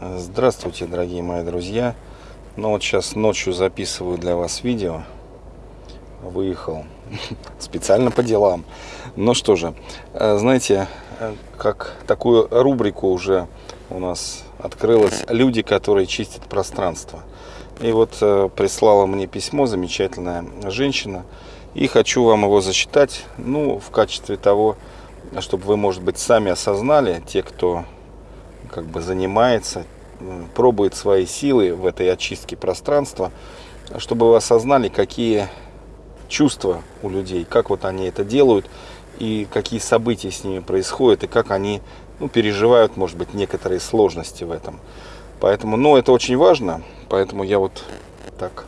Здравствуйте, дорогие мои друзья. Ну вот сейчас ночью записываю для вас видео. Выехал специально по делам. Ну что же, э, знаете, э, как такую рубрику уже у нас открылась «Люди, которые чистят пространство». И вот э, прислала мне письмо замечательная женщина. И хочу вам его зачитать, ну, в качестве того, чтобы вы, может быть, сами осознали, те, кто как бы занимается, пробует свои силы в этой очистке пространства, чтобы вы осознали, какие чувства у людей, как вот они это делают, и какие события с ними происходят, и как они ну, переживают, может быть, некоторые сложности в этом. Поэтому, ну, это очень важно, поэтому я вот так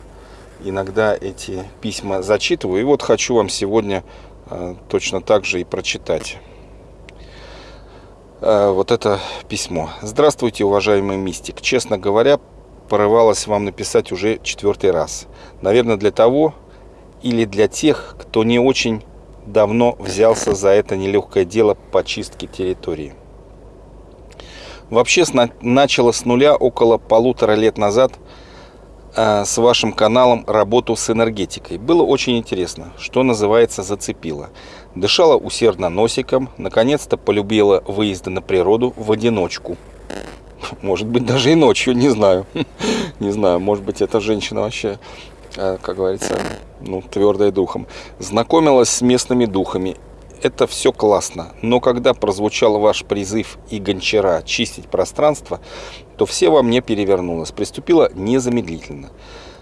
иногда эти письма зачитываю. И вот хочу вам сегодня э, точно так же и прочитать. Э, вот это письмо. Здравствуйте, уважаемый мистик. Честно говоря, порывалась вам написать уже четвертый раз. Наверное, для того или для тех, кто не очень давно взялся за это нелегкое дело по чистке территории. Вообще начала с нуля около полутора лет назад с вашим каналом работу с энергетикой. Было очень интересно, что называется зацепило. Дышала усердно носиком, наконец-то полюбила выезды на природу в одиночку. Может быть, даже и ночью, не знаю. Не знаю, может быть, эта женщина вообще, э, как говорится, ну, твердая духом. Знакомилась с местными духами. Это все классно, но когда прозвучал ваш призыв и гончара чистить пространство, то все во мне перевернулось. Приступила незамедлительно.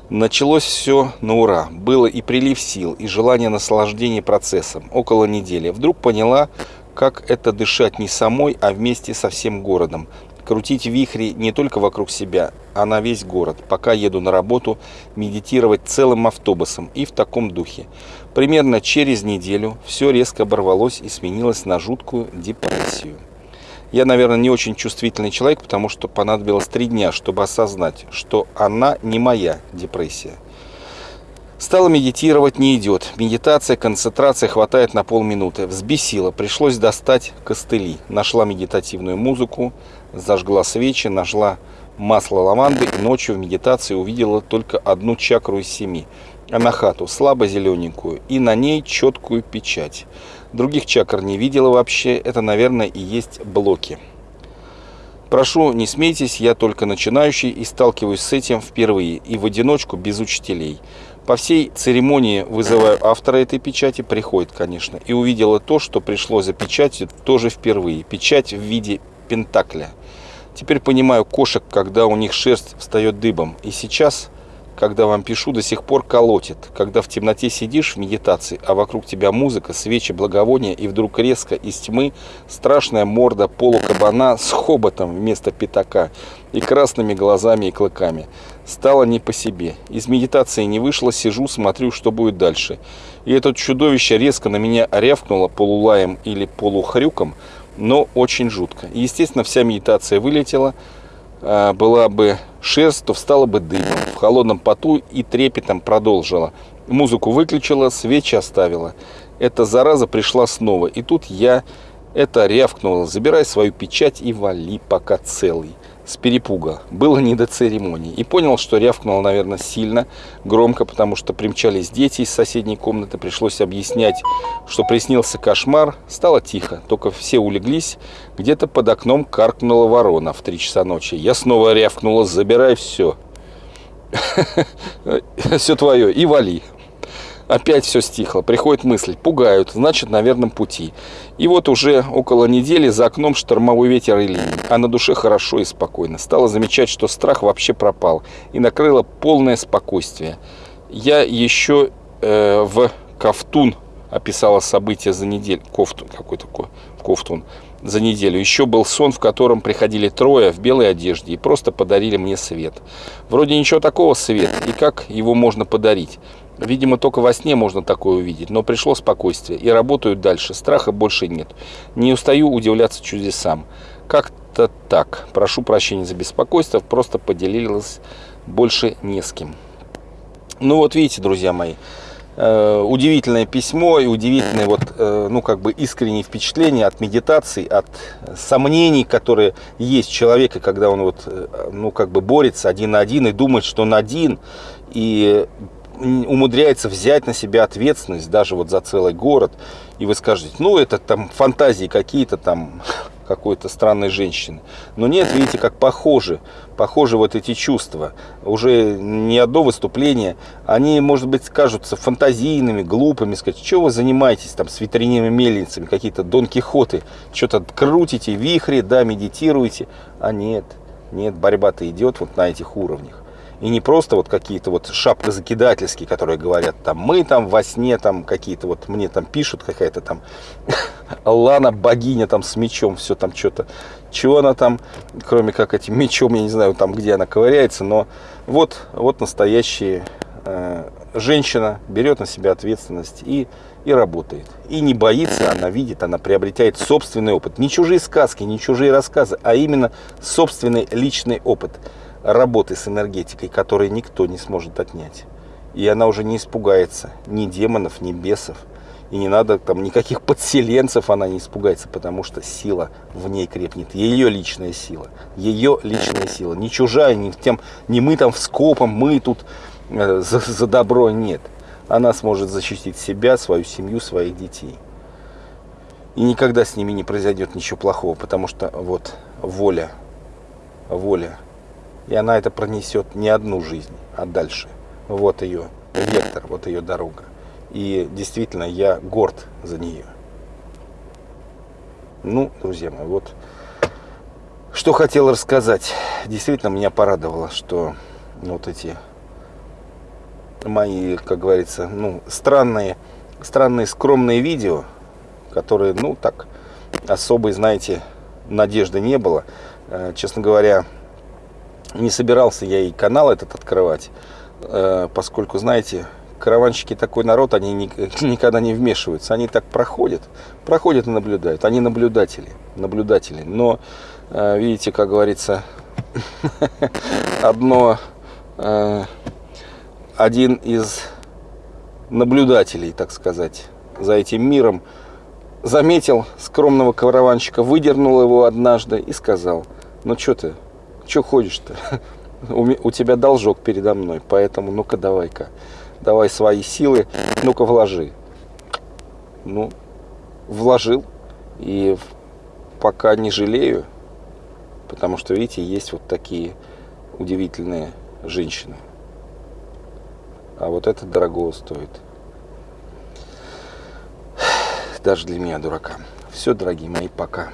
Началось все на ура. Было и прилив сил, и желание наслаждения процессом. Около недели. Вдруг поняла, как это дышать не самой, а вместе со всем городом. Крутить вихри не только вокруг себя, а на весь город. Пока еду на работу, медитировать целым автобусом и в таком духе. Примерно через неделю все резко оборвалось и сменилось на жуткую депрессию. Я, наверное, не очень чувствительный человек, потому что понадобилось три дня, чтобы осознать, что она не моя депрессия. Стала медитировать, не идет. Медитация, концентрация хватает на полминуты. Взбесила, пришлось достать костыли. Нашла медитативную музыку, зажгла свечи, нашла масло лаванды и ночью в медитации увидела только одну чакру из семи. Анахату, слабо зелененькую, и на ней четкую печать. Других чакр не видела вообще. Это, наверное, и есть блоки. Прошу, не смейтесь, я только начинающий и сталкиваюсь с этим впервые и в одиночку без учителей. По всей церемонии вызываю автора этой печати, приходит, конечно, и увидела то, что пришло за печатью тоже впервые. Печать в виде пентакля. Теперь понимаю кошек, когда у них шерсть встает дыбом. И сейчас когда вам пишу, до сих пор колотит. Когда в темноте сидишь в медитации, а вокруг тебя музыка, свечи, благовония, и вдруг резко из тьмы страшная морда полукабана с хоботом вместо пятака и красными глазами и клыками. Стало не по себе. Из медитации не вышло, сижу, смотрю, что будет дальше. И это чудовище резко на меня рявкнуло полулаем или полухрюком, но очень жутко. И, естественно, вся медитация вылетела, а, была бы шерсть, то встала бы дымом. В холодном поту и трепетом продолжила. Музыку выключила, свечи оставила. Эта зараза пришла снова. И тут я это рявкнула. Забирай свою печать и вали, пока целый с перепуга. Было не до церемонии. И понял, что рявкнул, наверное, сильно, громко, потому что примчались дети из соседней комнаты. Пришлось объяснять, что приснился кошмар. Стало тихо, только все улеглись. Где-то под окном каркнула ворона в три часа ночи. Я снова рявкнула, забирай все. Все твое и вали. Опять все стихло, приходит мысль, пугают, значит на верном пути. И вот уже около недели за окном штормовой ветер и ливень, а на душе хорошо и спокойно. Стала замечать, что страх вообще пропал и накрыло полное спокойствие. Я еще э, в Ковтун описала события за неделю. Кофтун, какой такой Ковтун. За неделю. Еще был сон, в котором приходили трое в белой одежде и просто подарили мне свет. Вроде ничего такого свет, и как его можно подарить? Видимо, только во сне можно такое увидеть, но пришло спокойствие, и работают дальше, страха больше нет. Не устаю удивляться чудесам. Как-то так. Прошу прощения за беспокойство, просто поделилась больше не с кем. Ну вот видите, друзья мои, э, удивительное письмо и удивительное вот, э, ну, как бы искреннее впечатление от медитации, от сомнений, которые есть у человека, когда он вот, э, ну, как бы борется один на один и думает, что он один, и умудряется взять на себя ответственность даже вот за целый город, и вы скажете, ну, это там фантазии какие-то там, какой-то странной женщины. Но нет, видите, как похожи, похожи вот эти чувства. Уже не одно выступление, они, может быть, кажутся фантазийными, глупыми, сказать, что вы занимаетесь там с ветряными мельницами, какие-то Дон Кихоты, что-то крутите, вихри, да, медитируете. А нет, нет, борьба-то идет вот на этих уровнях. И не просто вот какие-то вот шапкозакидательские, которые говорят, там, мы там во сне, там, какие-то вот, мне там пишут какая-то там Лана, богиня там с мечом, все там что-то. Чего она там, кроме как этим мечом, я не знаю, там, где она ковыряется, но вот, вот настоящая э, женщина берет на себя ответственность и, и работает. И не боится, она видит, она приобретает собственный опыт. Не чужие сказки, не чужие рассказы, а именно собственный личный опыт работы с энергетикой, который никто не сможет отнять. И она уже не испугается ни демонов, ни бесов. И не надо там никаких подселенцев она не испугается, потому что сила в ней крепнет. Ее личная сила. Ее личная сила. Не чужая, не, тем, не мы там в скопом, мы тут э, за, за добро. Нет. Она сможет защитить себя, свою семью, своих детей. И никогда с ними не произойдет ничего плохого, потому что вот воля, воля и она это пронесет не одну жизнь, а дальше. Вот ее вектор, вот ее дорога. И действительно, я горд за нее. Ну, друзья мои, вот что хотел рассказать. Действительно, меня порадовало, что вот эти мои, как говорится, ну, странные, странные скромные видео, которые, ну, так, особой, знаете, надежды не было. Э, честно говоря, не собирался я и канал этот открывать, э, поскольку, знаете, караванщики такой народ, они никогда не вмешиваются, они так проходят, проходят и наблюдают, они наблюдатели, наблюдатели, но, э, видите, как говорится, одно, э, один из наблюдателей, так сказать, за этим миром, заметил скромного караванщика, выдернул его однажды и сказал, ну что ты, Че ходишь-то? У тебя должок передо мной, поэтому ну-ка давай-ка. Давай свои силы, ну-ка вложи. Ну, вложил. И пока не жалею, потому что, видите, есть вот такие удивительные женщины. А вот это дорого стоит. Даже для меня, дурака. Все, дорогие мои, пока.